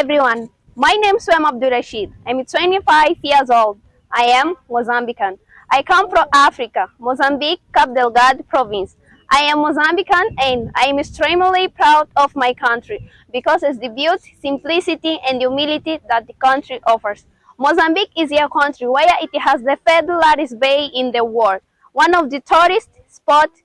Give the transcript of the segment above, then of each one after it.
everyone. My name is Swem Abdul Rashid. I'm 25 years old. I am Mozambican. I come from Africa, Mozambique, Cabo Delgado province. I am Mozambican and I am extremely proud of my country because it's the beauty, simplicity and humility that the country offers. Mozambique is a country where it has the third largest bay in the world, one of the tourist spots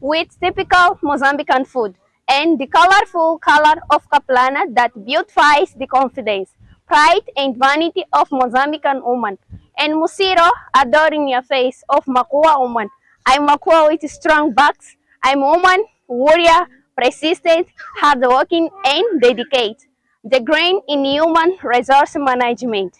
with typical Mozambican food and the colorful color of capulana that beautifies the confidence, pride and vanity of Mozambican woman, and Musiro adoring your face of Makua woman. I'm Makua with strong backs. I'm woman, warrior, persistent, hardworking, and dedicated. The grain in human resource management.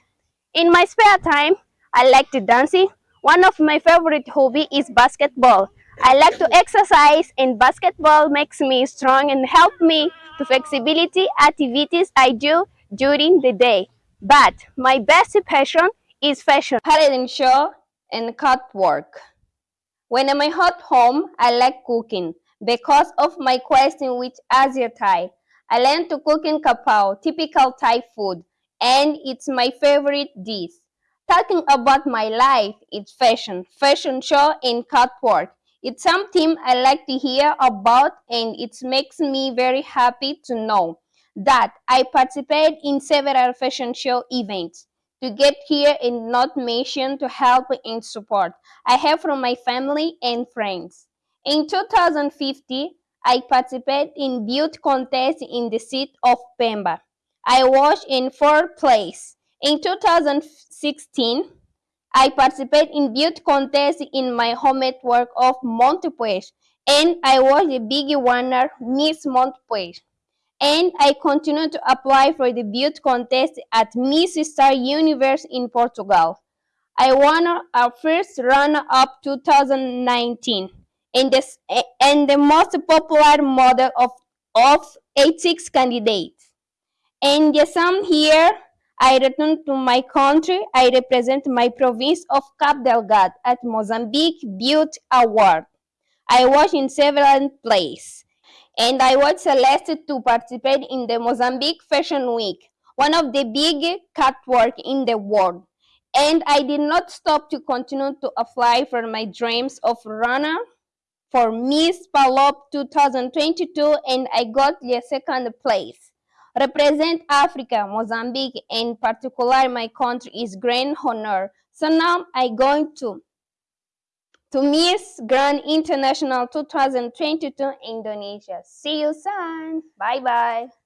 In my spare time, I like to dance. One of my favorite hobby is basketball. I like to exercise and basketball makes me strong and help me to flexibility activities I do during the day. But my best passion is fashion, pattern show, and cut work. When I'm at home, I like cooking because of my question with Asia Thai. I learned to cook in Kapau, typical Thai food, and it's my favorite dish. Talking about my life, it's fashion, fashion show and cut work. It's something I like to hear about and it makes me very happy to know that I participate in several fashion show events. To get here and not mention to help and support I have from my family and friends. In 2050, I participated in beauty contest in the city of Pemba. I was in fourth place. In 2016, I participate in beauty contest in my home network of Montepuez, and I was the big winner, Miss Montepuez. And I continue to apply for the beauty contest at Miss Star Universe in Portugal. I won our first runner-up 2019 and the, and the most popular model of, of 86 candidates. And yes, I'm here I return to my country. I represent my province of Cabo Delgado at Mozambique Beauty Award. I was in several places, and I was selected to participate in the Mozambique Fashion Week, one of the big catwalk in the world. And I did not stop to continue to apply for my dreams of runner for Miss Palop 2022, and I got the second place. Represent Africa, Mozambique, in particular my country is grand honor. So now I'm going to to Miss Grand International 2022 Indonesia. See you soon. Bye bye.